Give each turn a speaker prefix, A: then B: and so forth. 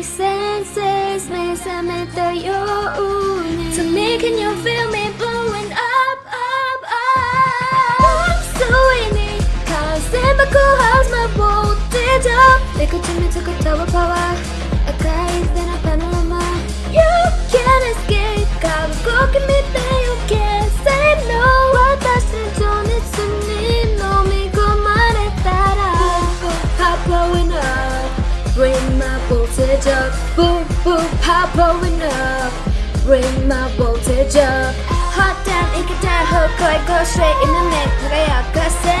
A: my senses Miss I'm at the your To me can you feel me blowing up, up, up I'm so in it Cause in my cool house my voltage up 내 거침에 저거 Bring my voltage up. Boom boom pop blowing up. Bring my voltage up. Hot go straight in the neck 내가